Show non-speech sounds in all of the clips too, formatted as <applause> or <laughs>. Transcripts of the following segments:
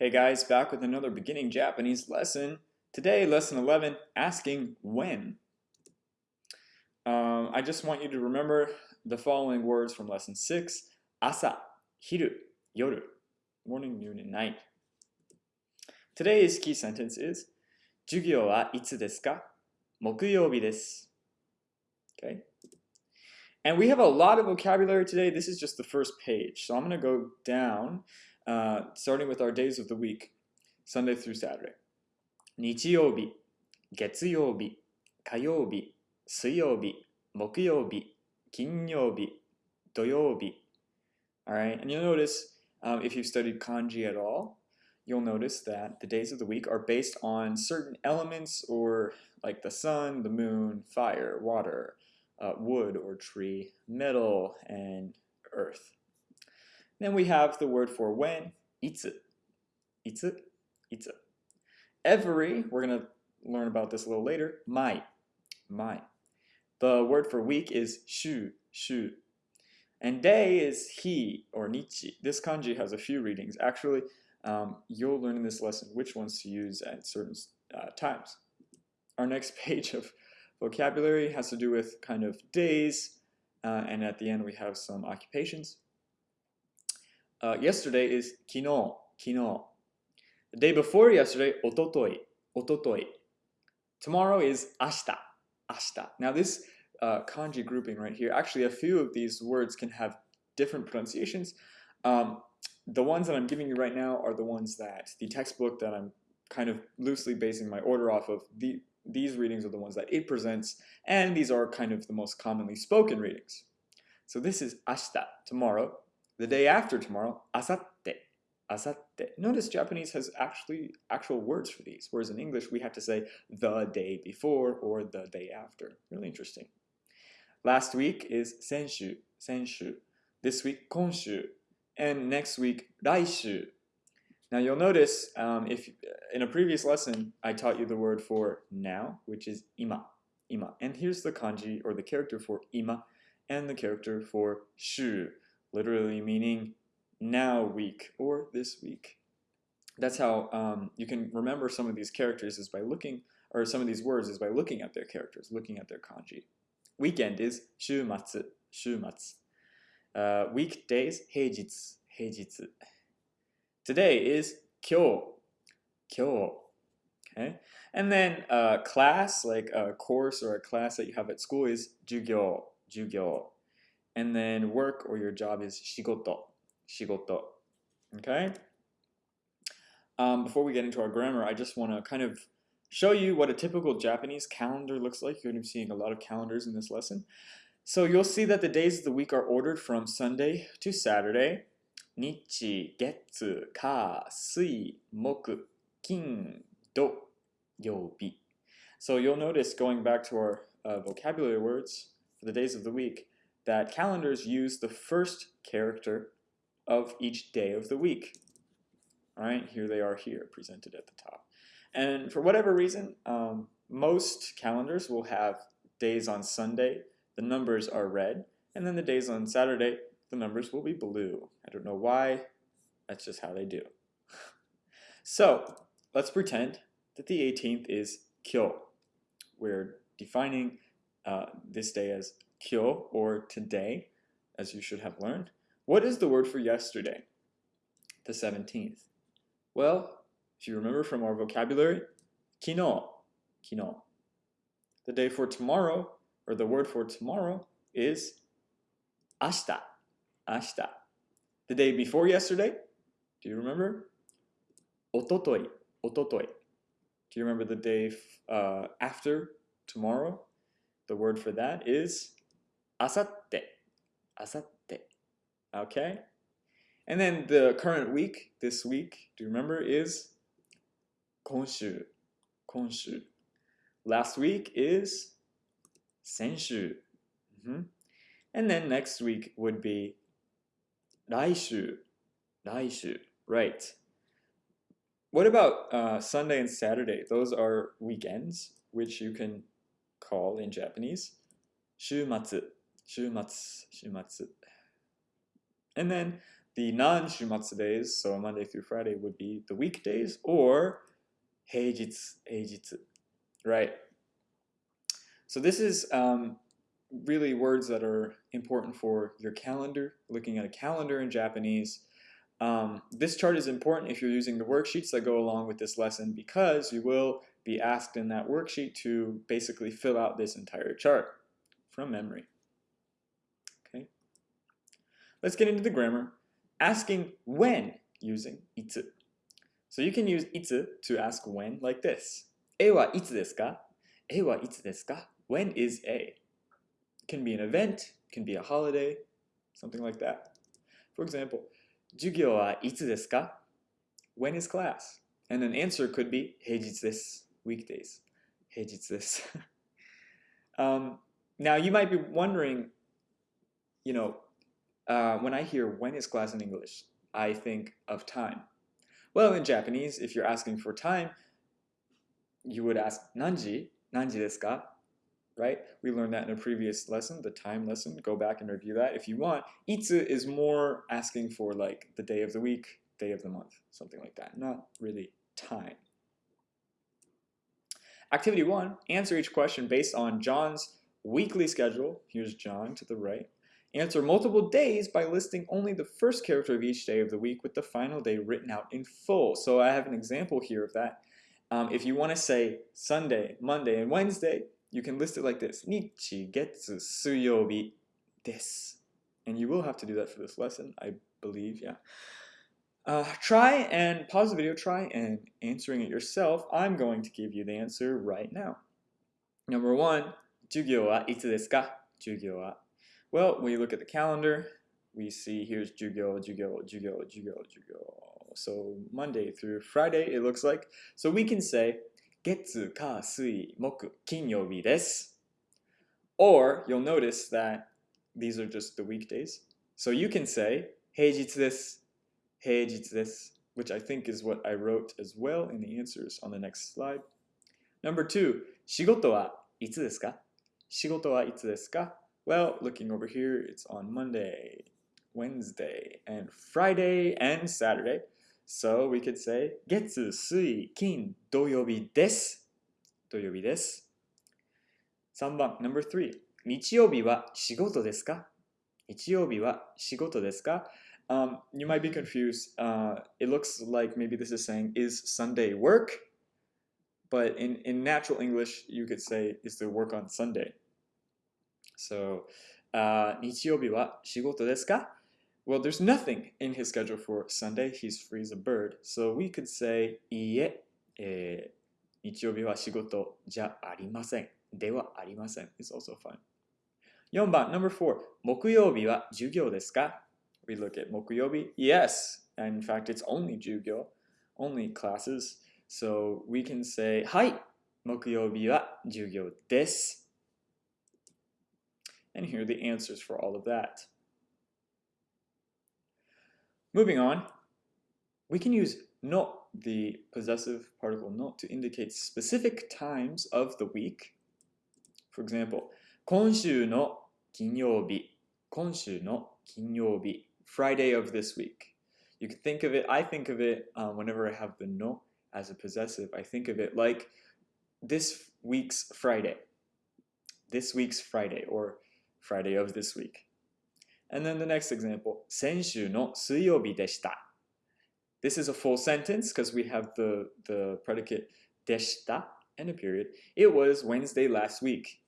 Hey guys, back with another beginning Japanese lesson. Today, lesson 11, asking when. Um, I just want you to remember the following words from lesson 6. Asa, hiru, yoru, morning, noon, and night. Today's key sentence is 授業はいつですか木曜日です. Okay. And we have a lot of vocabulary today. This is just the first page. So I'm going to go down uh, starting with our days of the week, Sunday through Saturday. 日曜日、月曜日、火曜日、水曜日、木曜日、金曜日、土曜日. Alright, and you'll notice um, if you've studied kanji at all, you'll notice that the days of the week are based on certain elements or like the sun, the moon, fire, water, uh, wood or tree, metal, and earth. Then we have the word for when, itsu. Itsu, itsu. Every, we're going to learn about this a little later, mai, mai. The word for week is shu, shu. And day is hi or nichi. This kanji has a few readings. Actually, um, you'll learn in this lesson which ones to use at certain uh, times. Our next <laughs> page of vocabulary has to do with kind of days, uh, and at the end we have some occupations. Uh, yesterday is kino, kino. The day before yesterday, ototoi, ototoi. Tomorrow is ashita, ashita. Now this uh, kanji grouping right here, actually a few of these words can have different pronunciations. Um, the ones that I'm giving you right now are the ones that the textbook that I'm kind of loosely basing my order off of. The, these readings are the ones that it presents, and these are kind of the most commonly spoken readings. So this is ashita, tomorrow. The day after tomorrow, asatte, asatte. Notice Japanese has actually actual words for these, whereas in English we have to say the day before or the day after. Really interesting. Last week is senshu, senshu. This week, konshu. And next week, raishu. Now you'll notice um, if in a previous lesson I taught you the word for now, which is ima, ima. And here's the kanji or the character for ima and the character for shu, literally meaning now week or this week. That's how um, you can remember some of these characters is by looking, or some of these words is by looking at their characters, looking at their kanji. Weekend is shumatsu, shumatsu. Uh, weekdays, heijitsu, heijitsu. Today is kyo, kyo. Okay, and then uh, class, like a course or a class that you have at school, is jugyo, jugyo. And then work or your job is shigoto, shigoto. Okay? Um, before we get into our grammar, I just want to kind of show you what a typical Japanese calendar looks like. You're going to be seeing a lot of calendars in this lesson. So you'll see that the days of the week are ordered from Sunday to Saturday. Nichi, getsu, ka, sui, moku, kin, do, yobi. So you'll notice going back to our uh, vocabulary words for the days of the week, that calendars use the first character of each day of the week. All right, here they are here, presented at the top. And for whatever reason, um, most calendars will have days on Sunday, the numbers are red, and then the days on Saturday, the numbers will be blue. I don't know why, that's just how they do. <laughs> so, let's pretend that the 18th is Kyo. We're defining uh, this day as kyo, or today, as you should have learned. What is the word for yesterday? The 17th. Well, if you remember from our vocabulary, kino, kino. The day for tomorrow, or the word for tomorrow, is ashita, ashita. The day before yesterday, do you remember? Ototoi, ototoi. Do you remember the day uh, after tomorrow? The word for that is asatte, asatte. Okay? And then the current week, this week, do you remember, is konshu, konshu. Last week is senshu. Mm -hmm. And then next week would be raishu, raishu. Right. What about uh, Sunday and Saturday? Those are weekends, which you can call in Japanese 週末 Shumatsu, Shumatsu. And then the non-Shumatsu days, so Monday through Friday, would be the weekdays or Heijitsu, Heijitsu, right? So this is um, really words that are important for your calendar, looking at a calendar in Japanese. Um, this chart is important if you're using the worksheets that go along with this lesson because you will be asked in that worksheet to basically fill out this entire chart from memory. Okay. Let's get into the grammar. Asking when using itsu. So you can use itsu to ask when like this. E wa itsu desu ka? E wa itsu desu ka? When is A? can be an event, can be a holiday, something like that. For example, 授業はいつですか When is class? And an answer could be 平日です weekdays. 平日です <laughs> um, now you might be wondering, you know, uh, when I hear when is class in English, I think of time. Well, in Japanese, if you're asking for time, you would ask nanji, nanji desu ka? right? We learned that in a previous lesson, the time lesson. Go back and review that if you want. Itsu is more asking for like the day of the week, day of the month, something like that. Not really time. Activity one, answer each question based on John's weekly schedule. Here's John to the right. Answer multiple days by listing only the first character of each day of the week with the final day written out in full. So I have an example here of that. Um, if you want to say Sunday, Monday, and Wednesday, you can list it like this. Nichi, getsu, suyobi, desu. And you will have to do that for this lesson, I believe, yeah. Uh, try and pause the video, try and answering it yourself. I'm going to give you the answer right now. Number one, 授業はいつですか授業は well, when you look at the calendar, we see here's Jugyo, Jugyo, Jugyo, Jugyo, Jugyo. So Monday through Friday, it looks like. So we can say, Getsu, Ka, Sui, Moku, Kinyobi desu. Or you'll notice that these are just the weekdays. So you can say, Heijitsu desu, Heijitsu desu, which I think is what I wrote as well in the answers on the next slide. Number two, Shigoto wa itsu desu ka? Shigoto wa itsu desu ka? Well, looking over here, it's on Monday, Wednesday, and Friday, and Saturday. So we could say 月、水、金、土曜日です。土曜日です。3番、number 3. 日曜日は仕事ですか日曜日は仕事ですか um, You might be confused. Uh, it looks like maybe this is saying, is Sunday work? But in, in natural English, you could say, is the work on Sunday? So, uh, 日曜日は仕事ですか well, there's nothing in his schedule for Sunday. He's free as a bird. So we could say, いいえ、えー、日曜日は仕事じゃありません。ではありません。It's also fun. 4番、number 4. 木曜日は授業ですか We look at 木曜日. Yes. And in fact, it's only 授業. Only classes. So we can say, はい。木曜日は授業です。 and here are the answers for all of that. Moving on, we can use no, the possessive particle no, to indicate specific times of the week. For example, 今週の金曜日今週の金曜日 Friday of this week. You can think of it, I think of it um, whenever I have the no as a possessive, I think of it like this week's Friday. This week's Friday, or Friday of this week. And then the next example, 先週の水曜日でした. This is a full sentence because we have the, the predicate でした and a period. It was Wednesday last week.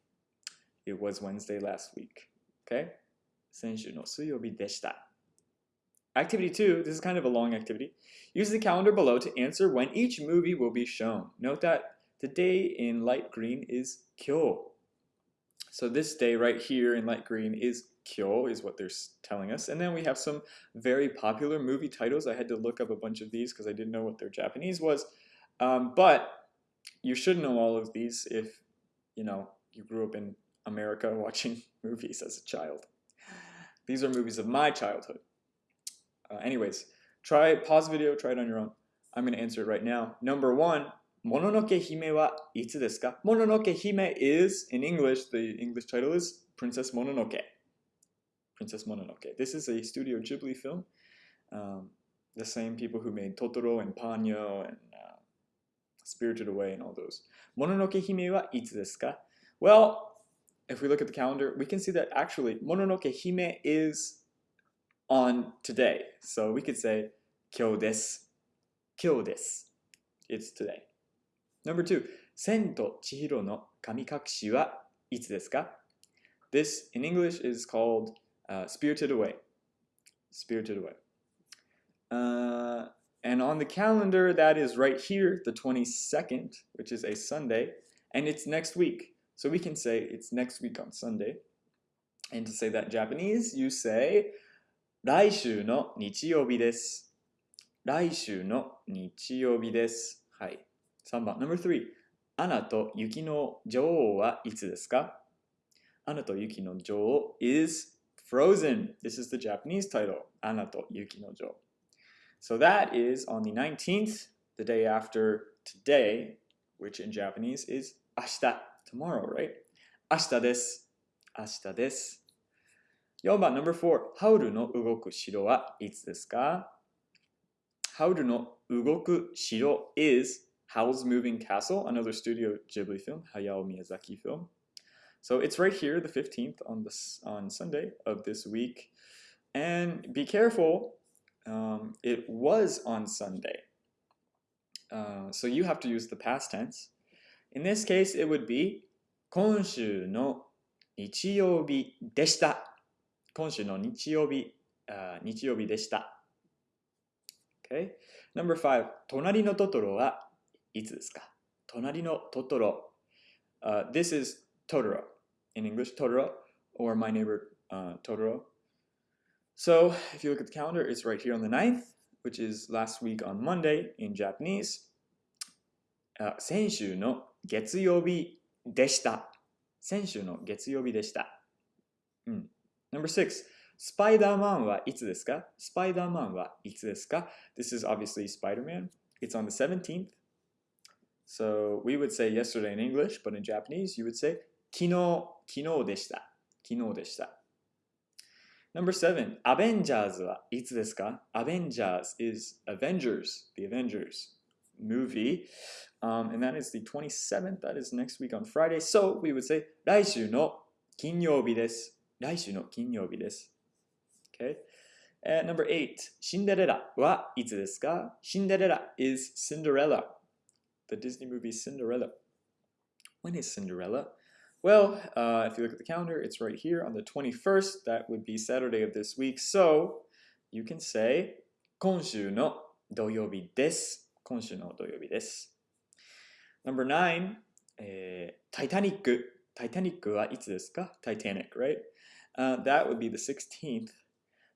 It was Wednesday last week. Okay? 先週の水曜日でした. Activity 2, this is kind of a long activity. Use the calendar below to answer when each movie will be shown. Note that the day in light green is kyo. So this day right here in light green is Kyo is what they're telling us. And then we have some very popular movie titles. I had to look up a bunch of these because I didn't know what their Japanese was. Um, but you should know all of these if, you know, you grew up in America <laughs> watching <laughs> movies as a child. These are movies of my childhood. Uh, anyways, try, pause the video, try it on your own. I'm going to answer it right now. Number one, Mononoke Hime wa itsu desu ka? Mononoke Hime is, in English, the English title is Princess Mononoke. Princess Mononoke. This is a Studio Ghibli film. Um, the same people who made Totoro and Ponyo and uh, Spirited Away and all those. Mononoke Hime wa itsu desu ka? Well, if we look at the calendar, we can see that actually Mononoke Hime is on today. So we could say kyou desu. Kyou desu. It's today. Number two, Sen to Chihiro no Kamikakushi wa itsu desu ka? This in English is called uh, Spirited Away. Spirited Away. Uh, and on the calendar, that is right here, the 22nd, which is a Sunday, and it's next week. So we can say it's next week on Sunday. And to say that in Japanese, you say 来週の日曜日です。来週の日曜日です。はい。 3番。Number 3. アナと雪の女王はいつですかアナと雪の女王 is Frozen. This is the Japanese title. アナと雪の女王。So that is on the 19th, the day after today, which in Japanese is 明日 tomorrow, right? 明日です。明日です。4番 number 4ハウルの動く城はいつですかハウルの動く城 is Howl's Moving Castle, another Studio Ghibli film, Hayao Miyazaki film. So it's right here, the 15th on this on Sunday of this week. And be careful, um, it was on Sunday. Uh, so you have to use the past tense. In this case, it would be 今週の日曜日でした。今週の日曜日、uh, 日曜日でした。Okay? Number five, 隣のトトロは いつですか隣のトトロ。Uh, this is Totoro. In English, Totoro, or my neighbor uh, Totoro. So if you look at the calendar, it's right here on the 9th, which is last week on Monday in Japanese. Uh, 先週の月曜日でした。先週の月曜日でした。うん。Number six, スパイダーマンはいつですかスパイダーマンはいつですか This is obviously Spider-Man. It's on the 17th. So we would say yesterday in English, but in Japanese you would say 昨日、昨日でした。昨日でした。Number seven, Avengers はいつですか Avengers is Avengers, the Avengers movie. Um, and that is the 27th, that is next week on Friday. So we would say 来週の金曜日です。来週の金曜日です。Okay. And number eight, シンデレラはいつですかシンデレラ is Cinderella. The Disney movie Cinderella. When is Cinderella? Well, uh, if you look at the calendar, it's right here on the 21st. That would be Saturday of this week. So you can say 今週の土曜日です。今週の土曜日です。Number nine, えー、タイタニック。タイタニックはいつですか Titanic, right? Uh, that would be the 16th.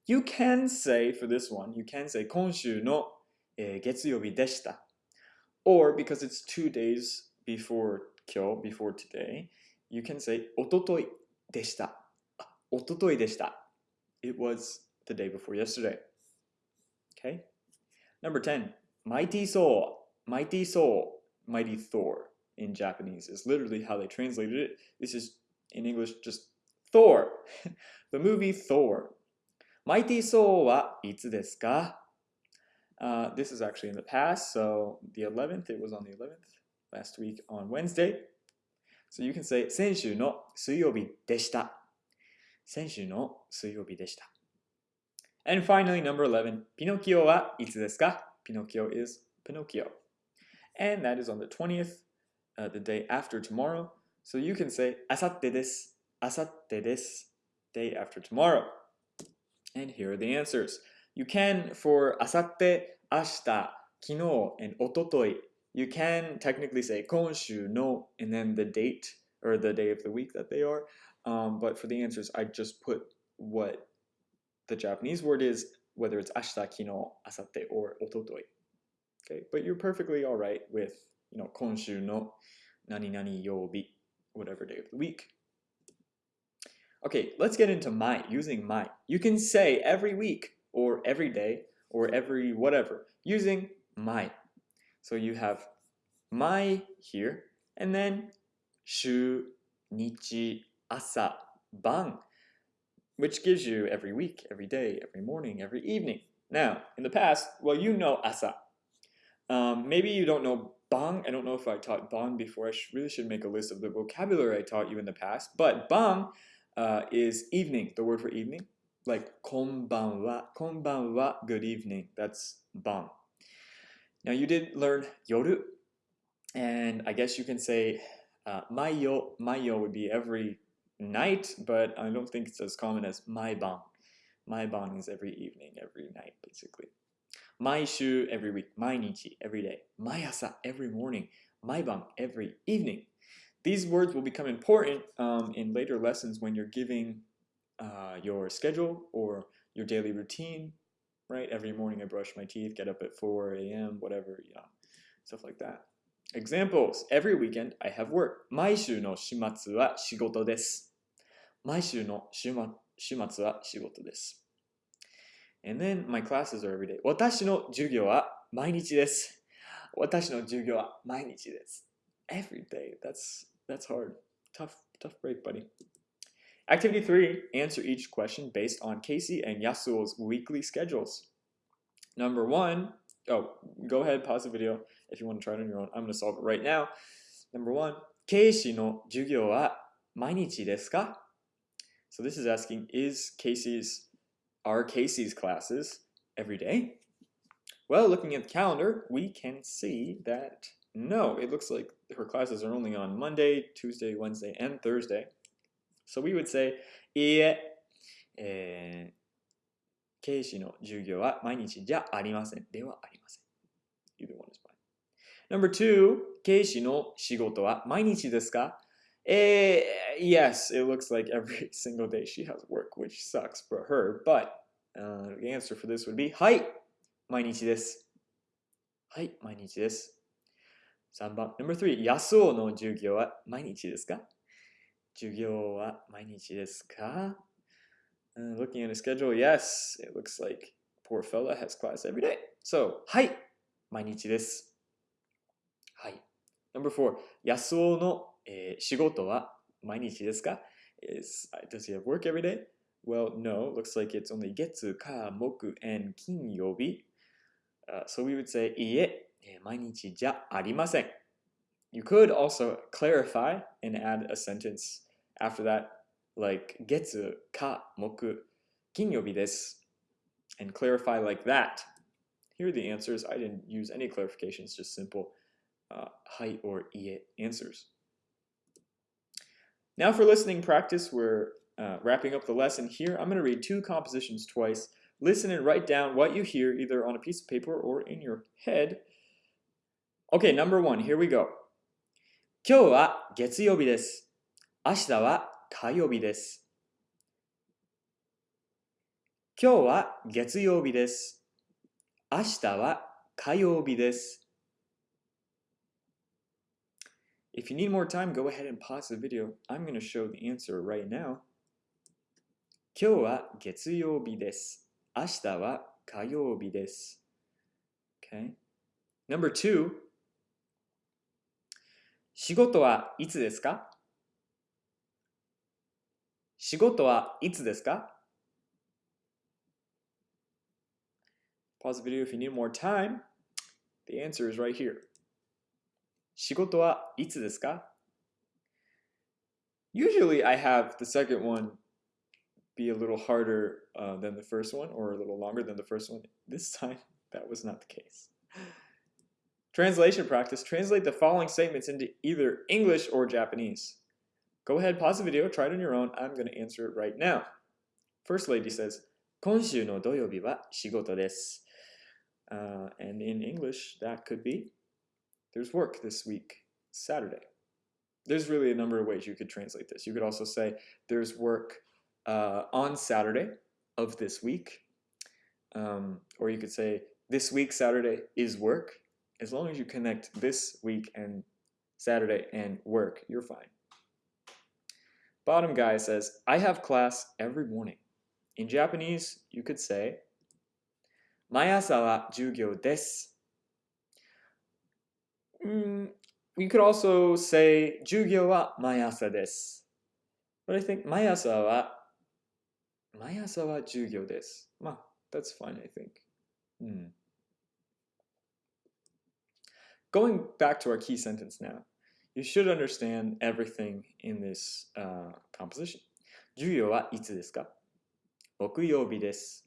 You can say for this one, you can say 今週の、えー、月曜日でした。 Or because it's two days before kyo, before today, you can say ototoi deshita. Ah, ototoi deshita. It was the day before yesterday. Okay? Number 10. Mighty soul. Mighty soul. Mighty Thor in Japanese is literally how they translated it. This is in English just Thor. <laughs> the movie Thor. Mighty soul wa itsu desu ka? Uh, this is actually in the past, so the 11th, it was on the 11th, last week on Wednesday. So you can say, 先週の水曜日でした。先週の水曜日でした。And finally, number 11, Pinocchio はいつですか Pinocchio is Pinocchio. And that is on the 20th, uh, the day after tomorrow. So you can say, あさってです。あさってです。Day after tomorrow. And here are the answers. You can for asatte, ashita, kino, and ototoi. You can technically say konshu no, and then the date or the day of the week that they are. Um, but for the answers, I just put what the Japanese word is, whether it's ashita, kino, asatte, or ototoi. Okay, but you're perfectly all right with you know konshu no, nani nani yobi, whatever day of the week. Okay, let's get into mai, using mai. You can say every week, or every day or every whatever using mai. So you have mai here and then shu, nichi, asa, ban, which gives you every week, every day, every morning, every evening. Now, in the past, well, you know asa. Um, maybe you don't know ban. I don't know if I taught ban before. I sh really should make a list of the vocabulary I taught you in the past. But ban uh, is evening, the word for evening. Like konbanwa, konbanwa, good evening. That's ban. Now you did learn yoru, and I guess you can say uh, mayo. Would be every night, but I don't think it's as common as. Maiban is every evening, every night, basically. Maishu every week, mainichi every day, maiasa every morning, maiban every evening. These words will become important um, in later lessons when you're giving uh, your schedule or your daily routine, right? Every morning I brush my teeth, get up at 4 a.m., whatever, yeah, stuff like that. Examples. Every weekend I have work. 毎週の週末は仕事です。毎週の週末は仕事です。And then my classes are every day. 私の授業は毎日です。私の授業は毎日です。Every day. That's, that's hard. Tough, tough break, buddy. Activity 3. Answer each question based on Casey and Yasuo's weekly schedules. Number 1. Oh, go ahead, pause the video if you want to try it on your own. I'm going to solve it right now. Number 1. ケイシの授業は毎日ですか So this is asking, is Casey's are Casey's classes every day? Well, looking at the calendar, we can see that no, it looks like her classes are only on Monday, Tuesday, Wednesday, and Thursday. So we would say, いいえ、えー、ケイシの授業は毎日じゃありません。ではありません。Either one is fine. Number two, ケイシの仕事は毎日ですか Eh, yes, it looks like every single day she has work, which sucks for her. But uh, the answer for this would be はい、毎日です。はい、毎日です。3番、Number three, 安尾の授業は毎日ですか授業は毎日ですか、uh, Looking at a schedule, yes, it looks like poor fella has class every day. So, はい、毎日です。はい。Number 4、安尾のえー、仕事は毎日ですか Is, Does he have work every day? Well, no. Looks like it's only 月、火、木、and 金曜日。Uh, so we would say いいえ、毎日じゃありません。You could also clarify and add a sentence after that, like 月、火、木、金曜日です。And clarify like that. Here are the answers. I didn't use any clarifications, just simple uh, はい or いいえ answers. Now for listening practice, we're uh, wrapping up the lesson here. I'm going to read two compositions twice. Listen and write down what you hear either on a piece of paper or in your head. Okay, number one, here we go. 今日は月曜日です。 明日は火曜日です。今日は月曜日です。明日は火曜日です。if you need more time, go ahead and pause the video. I'm going to show the answer right now. 今日は月曜日です。明日は火曜日です。Okay. Number two. 仕事はいつですか仕事はいつですか Pause the video if you need more time. The answer is right here. 仕事はいつですか Usually I have the second one be a little harder uh, than the first one or a little longer than the first one. This time, <laughs> that was not the case. Translation practice. Translate the following statements into either English or Japanese. Go ahead, pause the video, try it on your own. I'm going to answer it right now. First lady says, 今週の土曜日は仕事です。Uh, and in English, that could be there's work this week, Saturday. There's really a number of ways you could translate this. You could also say there's work uh, on Saturday of this week. Um, or you could say this week, Saturday is work. As long as you connect this week and Saturday and work, you're fine. Bottom guy says, I have class every morning. In Japanese, you could say, 毎朝は授業です。Mm, you could also say 授業は毎朝です。But I think 毎朝は毎朝は授業です。まあ、that's fine, I think. Hmm. Going back to our key sentence now, you should understand everything in this uh, composition. 授業はいつですか木曜日です。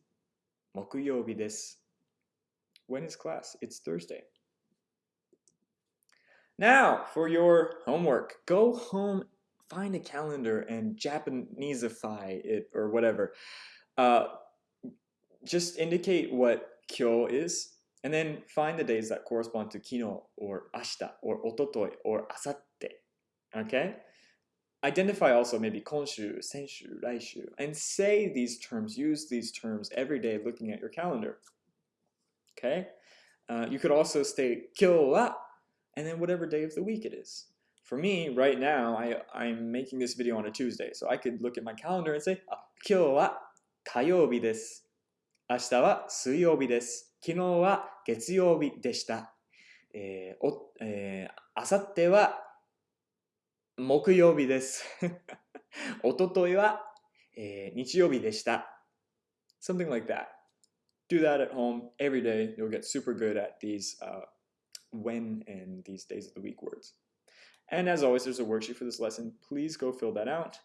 木曜日です。When is class? It's Thursday. Now, for your homework, go home, find a calendar, and Japaneseify it or whatever. Uh, just indicate what kyo is, and then find the days that correspond to kino or ashita or ototoi or asatte. Okay? Identify also maybe konshu, senshu, raishu, and say these terms, use these terms every day looking at your calendar. Okay? Uh, you could also say kyo wa, and then whatever day of the week it is. For me, right now, I, I'm making this video on a Tuesday, so I could look at my calendar and say, ah, kyo wa kayobi desu, ashita wa suyobi desu, 明日は水曜日です。昨日は月曜日でした。えーおえー、あさっては木曜日です。おとといは、えー、日曜日でした。Something <laughs> like that. Do that at home every day. You'll get super good at these uh, when and these days of the week words. And as always, there's a worksheet for this lesson. Please go fill that out.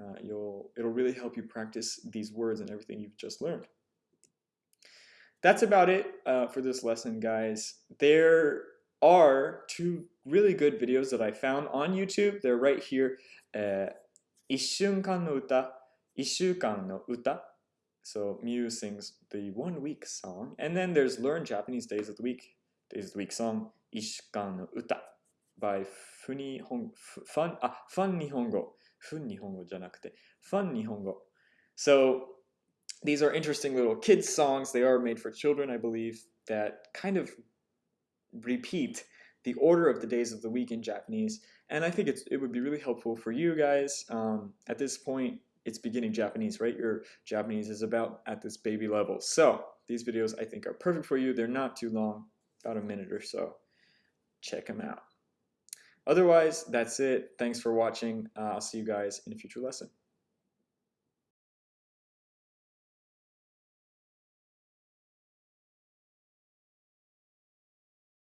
Uh, you'll, it'll really help you practice these words and everything you've just learned. that's about it uh, for this lesson, guys. There are two really good videos that I found on YouTube. They're right here. Uh, 一瞬間の歌、一週間の歌 so Miu sings the one week song. And then there's Learn Japanese Days of the Week, Days of the Week song, Isshukan no Uta by Funi Hong Fun ah Fun Nihongo. Fun Nihongo. Fun Nihongo. So these are interesting little kids songs. They are made for children, I believe, that kind of repeat the order of the days of the week in Japanese. And I think it would be really helpful for you guys. Um, at this point, it's beginning Japanese, right? Your Japanese is about at this baby level. So these videos I think are perfect for you. They're not too long, about a minute or so. Check them out. Otherwise, that's it. Thanks for watching. Uh, I'll see you guys in a future lesson.